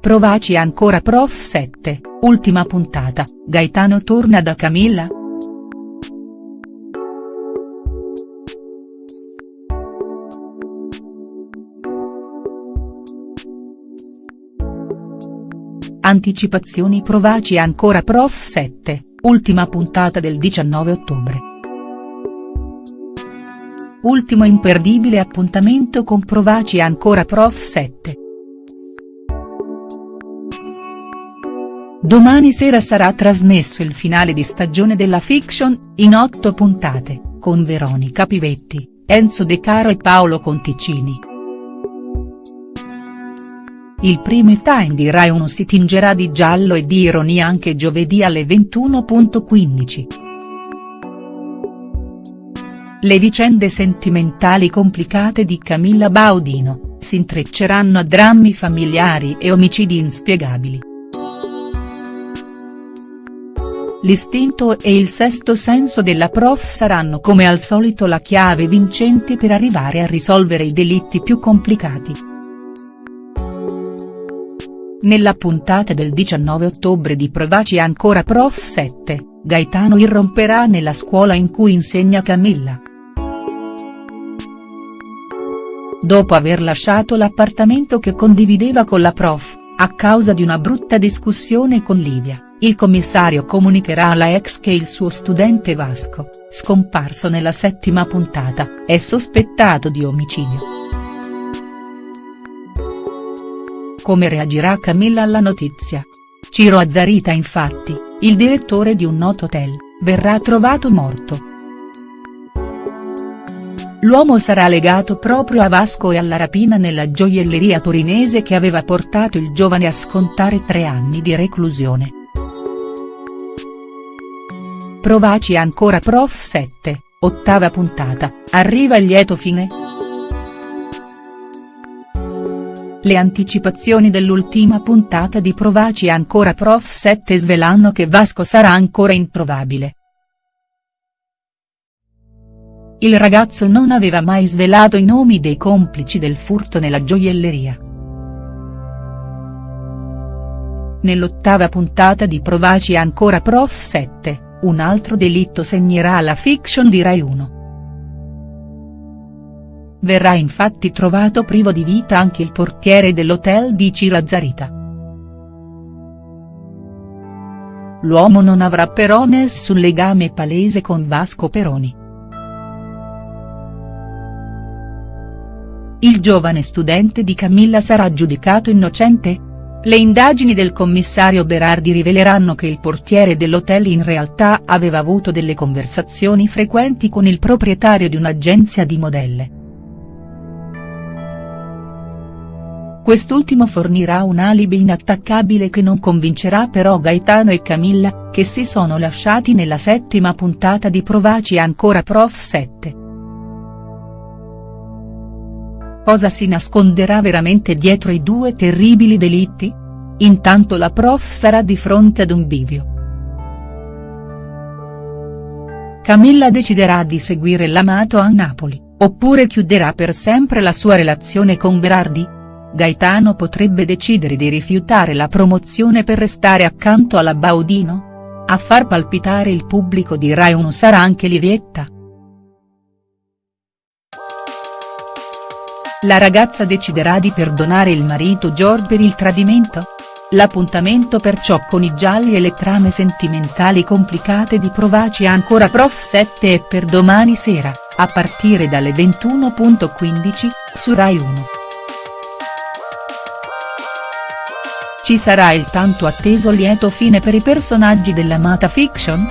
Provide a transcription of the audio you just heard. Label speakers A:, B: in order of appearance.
A: Provaci ancora Prof 7, ultima puntata, Gaetano torna da Camilla?. Anticipazioni Provaci ancora Prof 7, ultima puntata del 19 ottobre. Ultimo imperdibile appuntamento con Provaci ancora Prof 7. Domani sera sarà trasmesso il finale di stagione della fiction, in otto puntate, con Veronica Pivetti, Enzo De Caro e Paolo Conticini. Il prime time di Rai 1 si tingerà di giallo e di ironia anche giovedì alle 21.15. Le vicende sentimentali complicate di Camilla Baudino, si intrecceranno a drammi familiari e omicidi inspiegabili. L'istinto e il sesto senso della prof saranno come al solito la chiave vincente per arrivare a risolvere i delitti più complicati. Nella puntata del 19 ottobre di Provaci ancora Prof 7, Gaetano irromperà nella scuola in cui insegna Camilla. Dopo aver lasciato l'appartamento che condivideva con la prof, a causa di una brutta discussione con Livia il commissario comunicherà alla ex che il suo studente Vasco, scomparso nella settima puntata, è sospettato di omicidio. Come reagirà Camilla alla notizia? Ciro Azzarita infatti, il direttore di un noto hotel, verrà trovato morto. L'uomo sarà legato proprio a Vasco e alla rapina nella gioielleria torinese che aveva portato il giovane a scontare tre anni di reclusione. Provaci ancora Prof 7, ottava puntata, arriva il lieto fine?. Le anticipazioni dell'ultima puntata di Provaci ancora Prof 7 svelano che Vasco sarà ancora improbabile. Il ragazzo non aveva mai svelato i nomi dei complici del furto nella gioielleria. Nell'ottava puntata di Provaci ancora Prof 7, un altro delitto segnerà la fiction di Rai 1. Verrà infatti trovato privo di vita anche il portiere dell'hotel di Cirazzarita. L'uomo non avrà però nessun legame palese con Vasco Peroni. Il giovane studente di Camilla sarà giudicato innocente?. Le indagini del commissario Berardi riveleranno che il portiere dell'hotel in realtà aveva avuto delle conversazioni frequenti con il proprietario di un'agenzia di modelle. Quest'ultimo fornirà un alibi inattaccabile che non convincerà però Gaetano e Camilla, che si sono lasciati nella settima puntata di Provaci ancora Prof 7. Cosa si nasconderà veramente dietro i due terribili delitti? Intanto la prof sarà di fronte ad un bivio. Camilla deciderà di seguire l'amato a Napoli, oppure chiuderà per sempre la sua relazione con Berardi? Gaetano potrebbe decidere di rifiutare la promozione per restare accanto alla Baudino? A far palpitare il pubblico di Rai 1 sarà anche Livietta?. La ragazza deciderà di perdonare il marito George per il tradimento?. L'appuntamento perciò con i gialli e le trame sentimentali complicate di Provaci ancora Prof 7 è per domani sera, a partire dalle 21.15, su Rai 1. Ci sarà il tanto atteso lieto fine per i personaggi dell'amata fiction?.